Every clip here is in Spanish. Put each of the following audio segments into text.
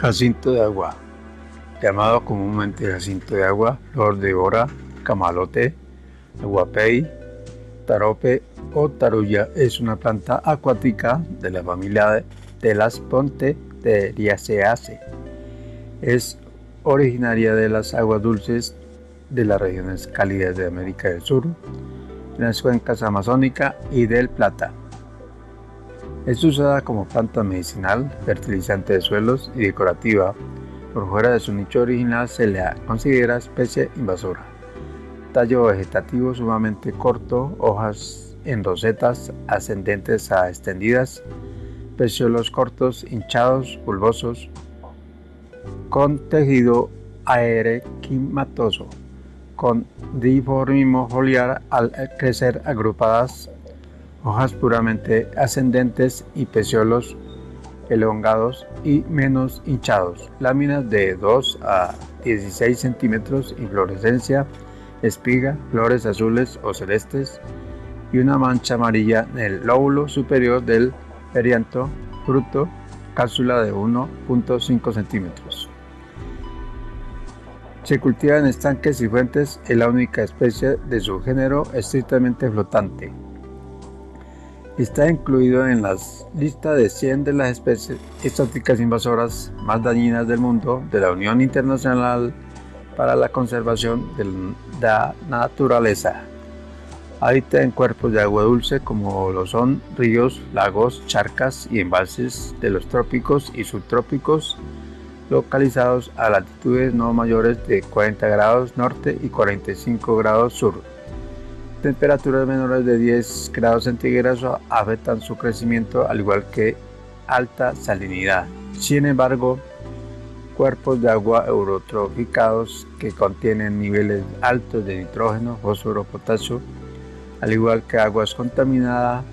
Jacinto de agua, llamado comúnmente jacinto de agua, flor de hora, camalote, aguapey, tarope o tarulla, es una planta acuática de la familia de las Ponteriaceae. Es originaria de las aguas dulces de las regiones cálidas de América del Sur, en las cuencas amazónica y del Plata. Es usada como planta medicinal, fertilizante de suelos y decorativa. Por fuera de su nicho original se la considera especie invasora. Tallo vegetativo sumamente corto, hojas en rosetas ascendentes a extendidas, peciolos cortos, hinchados, bulbosos, con tejido aerequimatoso, con diformismo foliar al crecer agrupadas hojas puramente ascendentes y peciolos elongados y menos hinchados, láminas de 2 a 16 centímetros, inflorescencia, espiga, flores azules o celestes y una mancha amarilla en el lóbulo superior del perianto, fruto, cápsula de 1.5 centímetros. Se cultiva en estanques y fuentes, es la única especie de su género estrictamente flotante. Está incluido en la lista de 100 de las especies exóticas invasoras más dañinas del mundo de la Unión Internacional para la Conservación de la Naturaleza. Habita en cuerpos de agua dulce como lo son ríos, lagos, charcas y embalses de los trópicos y subtrópicos localizados a latitudes no mayores de 40 grados norte y 45 grados sur. Temperaturas menores de 10 grados centígrados afectan su crecimiento al igual que alta salinidad. Sin embargo, cuerpos de agua eurotroficados que contienen niveles altos de nitrógeno, fósforo, potasio, al igual que aguas contaminadas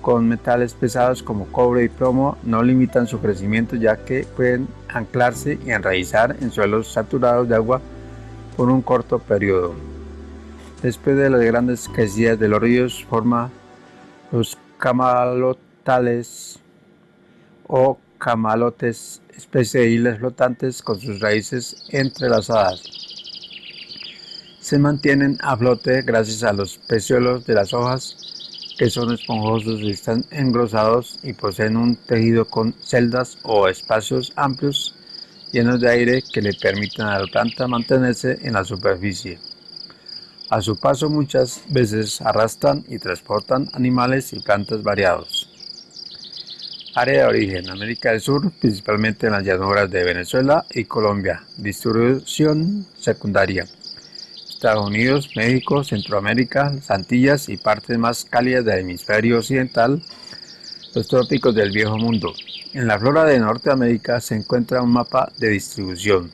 con metales pesados como cobre y plomo, no limitan su crecimiento ya que pueden anclarse y enraizar en suelos saturados de agua por un corto periodo. Después de las grandes crecidas de los ríos, forma los camalotales o camalotes, especie de islas flotantes con sus raíces entrelazadas. Se mantienen a flote gracias a los peciolos de las hojas que son esponjosos y están engrosados y poseen un tejido con celdas o espacios amplios llenos de aire que le permiten a la planta mantenerse en la superficie. A su paso muchas veces arrastran y transportan animales y plantas variados. Área de origen, América del Sur, principalmente en las llanuras de Venezuela y Colombia. Distribución secundaria. Estados Unidos, México, Centroamérica, las Antillas y partes más cálidas del hemisferio occidental, los trópicos del viejo mundo. En la flora de Norteamérica se encuentra un mapa de distribución.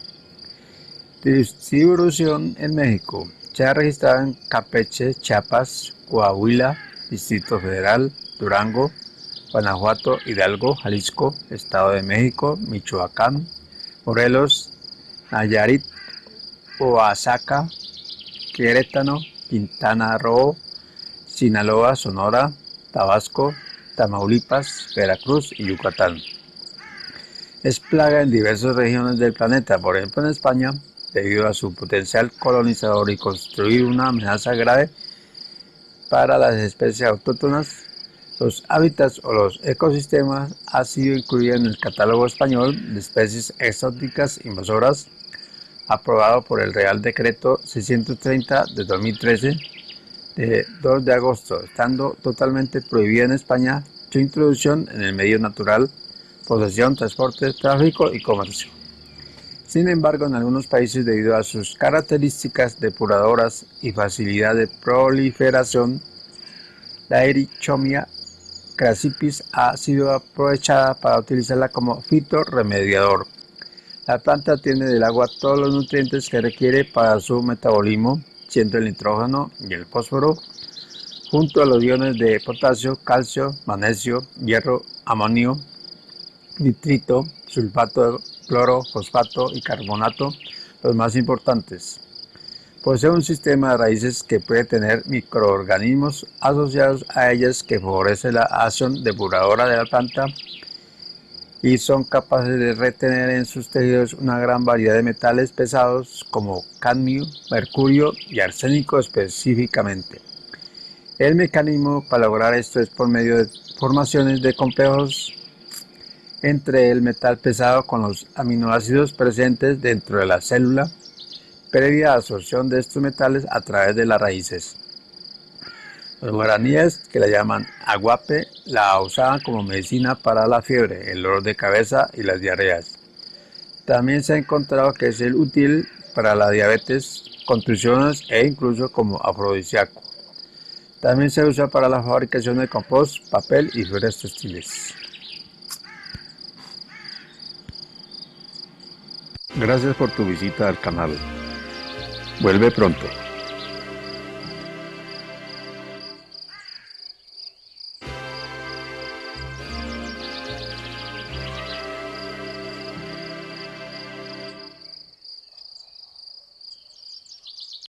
Distribución en México. Se ha registrado en Campeche, Chiapas, Coahuila, Distrito Federal, Durango, Guanajuato, Hidalgo, Jalisco, Estado de México, Michoacán, Morelos, Nayarit, Oaxaca, Querétaro, Quintana Roo, Sinaloa, Sonora, Tabasco, Tamaulipas, Veracruz y Yucatán. Es plaga en diversas regiones del planeta, por ejemplo en España, debido a su potencial colonizador y construir una amenaza grave para las especies autóctonas, los hábitats o los ecosistemas ha sido incluido en el catálogo español de especies exóticas invasoras aprobado por el Real Decreto 630 de 2013 de 2 de agosto, estando totalmente prohibida en España su introducción en el medio natural, posesión, transporte, tráfico y comercio. Sin embargo, en algunos países, debido a sus características depuradoras y facilidad de proliferación, la Erichomia crassipis ha sido aprovechada para utilizarla como fitorremediador. La planta tiene del agua todos los nutrientes que requiere para su metabolismo, siendo el nitrógeno y el fósforo, junto a los iones de potasio, calcio, magnesio, hierro, amonio, nitrito, sulfato, cloro, fosfato y carbonato, los más importantes. Posee un sistema de raíces que puede tener microorganismos asociados a ellas que favorece la acción depuradora de la planta y son capaces de retener en sus tejidos una gran variedad de metales pesados como cadmio, mercurio y arsénico específicamente. El mecanismo para lograr esto es por medio de formaciones de complejos entre el metal pesado con los aminoácidos presentes dentro de la célula previa absorción de estos metales a través de las raíces. Los guaraníes, que la llaman aguape, la usaban como medicina para la fiebre, el dolor de cabeza y las diarreas. También se ha encontrado que es útil para la diabetes, contusiones e incluso como afrodisíaco. También se usa para la fabricación de compost, papel y fibras textiles. Gracias por tu visita al canal. Vuelve pronto.